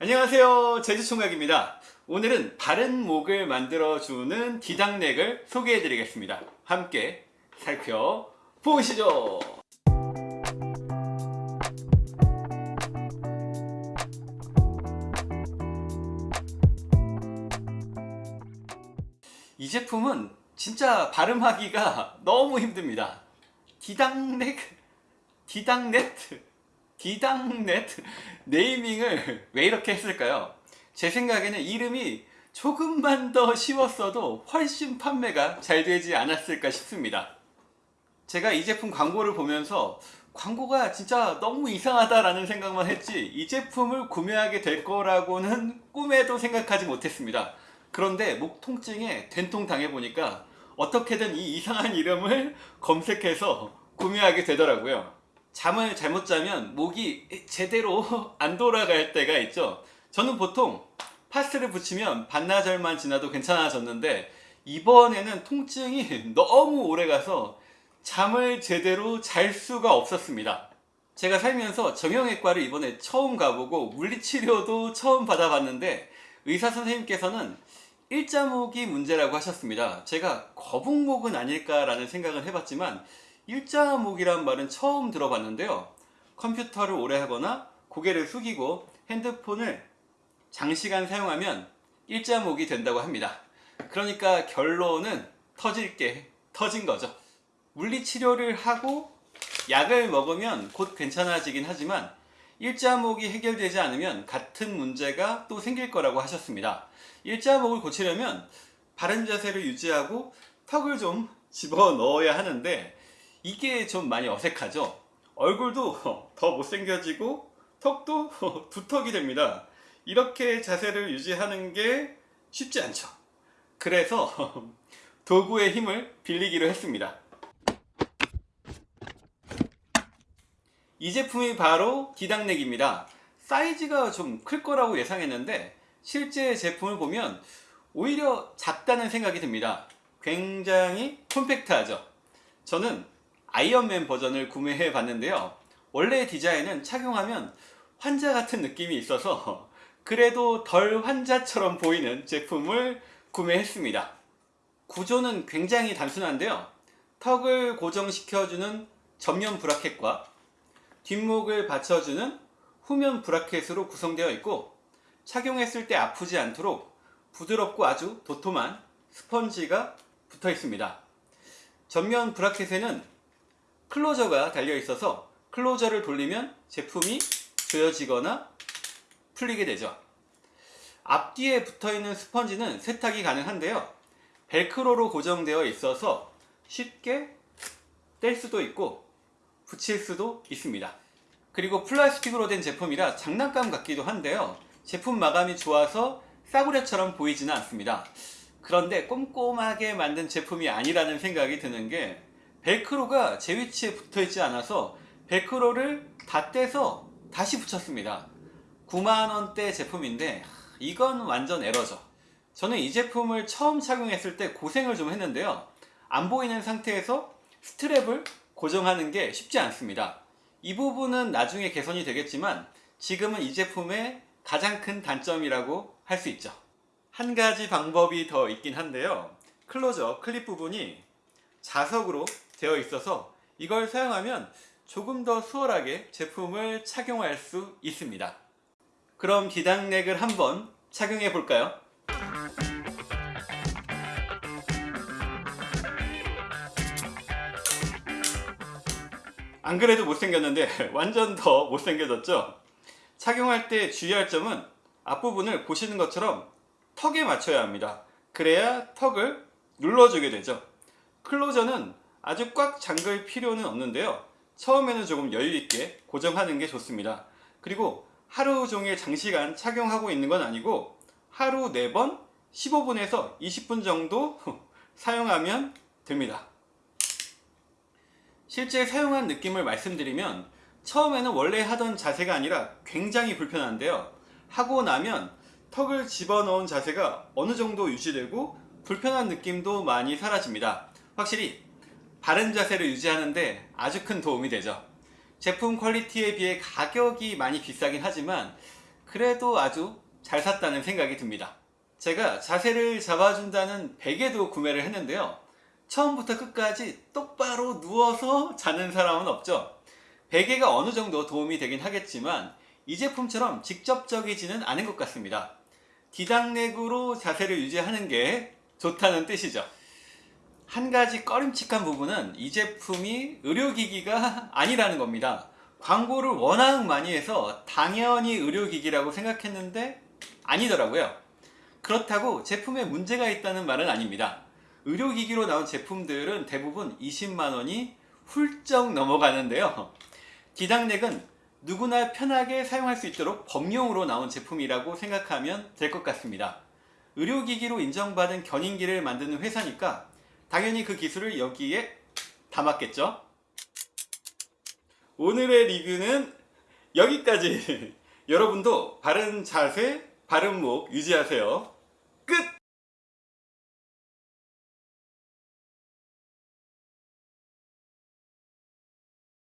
안녕하세요. 제주총각입니다. 오늘은 바른 목을 만들어주는 디당넥을 소개해 드리겠습니다. 함께 살펴보시죠. 이 제품은 진짜 발음하기가 너무 힘듭니다. 디당넥? 디당넷 디당넷 네이밍을 왜 이렇게 했을까요? 제 생각에는 이름이 조금만 더 쉬웠어도 훨씬 판매가 잘 되지 않았을까 싶습니다. 제가 이 제품 광고를 보면서 광고가 진짜 너무 이상하다라는 생각만 했지 이 제품을 구매하게 될 거라고는 꿈에도 생각하지 못했습니다. 그런데 목 통증에 된통 당해보니까 어떻게든 이 이상한 이름을 검색해서 구매하게 되더라고요 잠을 잘못 자면 목이 제대로 안 돌아갈 때가 있죠. 저는 보통 파스를 붙이면 반나절만 지나도 괜찮아졌는데 이번에는 통증이 너무 오래 가서 잠을 제대로 잘 수가 없었습니다. 제가 살면서 정형외과를 이번에 처음 가보고 물리치료도 처음 받아봤는데 의사 선생님께서는 일자목이 문제라고 하셨습니다. 제가 거북목은 아닐까라는 생각을 해봤지만 일자목이란 말은 처음 들어봤는데요. 컴퓨터를 오래 하거나 고개를 숙이고 핸드폰을 장시간 사용하면 일자목이 된다고 합니다. 그러니까 결론은 터질 게 터진 거죠. 물리치료를 하고 약을 먹으면 곧 괜찮아지긴 하지만 일자목이 해결되지 않으면 같은 문제가 또 생길 거라고 하셨습니다. 일자목을 고치려면 바른 자세를 유지하고 턱을 좀 집어넣어야 하는데 이게 좀 많이 어색하죠? 얼굴도 더 못생겨지고 턱도 두턱이 됩니다. 이렇게 자세를 유지하는 게 쉽지 않죠. 그래서 도구의 힘을 빌리기로 했습니다. 이 제품이 바로 디당넥입니다. 사이즈가 좀 클 거라고 예상했는데 실제 제품을 보면 오히려 작다는 생각이 듭니다. 굉장히 콤팩트하죠? 저는 아이언맨 버전을 구매해 봤는데요. 원래 디자인은 착용하면 환자 같은 느낌이 있어서 그래도 덜 환자처럼 보이는 제품을 구매했습니다. 구조는 굉장히 단순한데요. 턱을 고정시켜주는 전면 브라켓과 뒷목을 받쳐주는 후면 브라켓으로 구성되어 있고 착용했을 때 아프지 않도록 부드럽고 아주 도톰한 스펀지가 붙어 있습니다. 전면 브라켓에는 클로저가 달려 있어서 클로저를 돌리면 제품이 조여지거나 풀리게 되죠. 앞뒤에 붙어있는 스펀지는 세탁이 가능한데요. 벨크로로 고정되어 있어서 쉽게 뗄 수도 있고 붙일 수도 있습니다. 그리고 플라스틱으로 된 제품이라 장난감 같기도 한데요. 제품 마감이 좋아서 싸구려처럼 보이지는 않습니다. 그런데 꼼꼼하게 만든 제품이 아니라는 생각이 드는 게 벨크로가 제 위치에 붙어 있지 않아서 벨크로를 다 떼서 다시 붙였습니다. 9만원대 제품인데 이건 완전 에러죠. 저는 이 제품을 처음 착용했을 때 고생을 좀 했는데요. 안 보이는 상태에서 스트랩을 고정하는 게 쉽지 않습니다. 이 부분은 나중에 개선이 되겠지만 지금은 이 제품의 가장 큰 단점이라고 할 수 있죠. 한 가지 방법이 더 있긴 한데요. 클로저 클립 부분이 자석으로 되어 있어서 이걸 사용하면 조금 더 수월하게 제품을 착용할 수 있습니다 그럼 기당넥을 한번 착용해 볼까요? 안 그래도 못생겼는데 완전 더 못생겨졌죠? 착용할 때 주의할 점은 앞부분을 보시는 것처럼 턱에 맞춰야 합니다 그래야 턱을 눌러주게 되죠 클로저는 아주 꽉 잠글 필요는 없는데요. 처음에는 조금 여유있게 고정하는 게 좋습니다. 그리고 하루 종일 장시간 착용하고 있는 건 아니고 하루 4번 15분에서 20분 정도 사용하면 됩니다. 실제 사용한 느낌을 말씀드리면 처음에는 원래 하던 자세가 아니라 굉장히 불편한데요. 하고 나면 턱을 집어넣은 자세가 어느 정도 유지되고 불편한 느낌도 많이 사라집니다 확실히 바른 자세를 유지하는데 아주 큰 도움이 되죠 제품 quality에 비해 가격이 많이 비싸긴 하지만 그래도 아주 잘 샀다는 생각이 듭니다. 제가 자세를 잡아준다는 베개도 구매를 했는데요. 처음부터 끝까지 똑바로 누워서 자는 사람은 없죠. 베개가 어느 정도 도움이 되긴 하겠지만 이 제품처럼 직접적이지는 않은 것 같습니다. 디당렉으로 자세를 유지하는 게 좋다는 뜻이죠. 한 가지 꺼림칙한 부분은 이 제품이 의료기기가 아니라는 겁니다. 광고를 워낙 많이 해서 당연히 의료기기라고 생각했는데 아니더라고요. 그렇다고 제품에 문제가 있다는 말은 아닙니다. 의료기기로 나온 제품들은 대부분 20만원이 훌쩍 넘어가는데요. 디당렉은 누구나 편하게 사용할 수 있도록 범용으로 나온 제품이라고 생각하면 될 것 같습니다. 의료기기로 인정받은 견인기를 만드는 회사니까 당연히 그 기술을 여기에 담았겠죠? 오늘의 리뷰는 여기까지. 여러분도 바른 자세, 바른 목 유지하세요.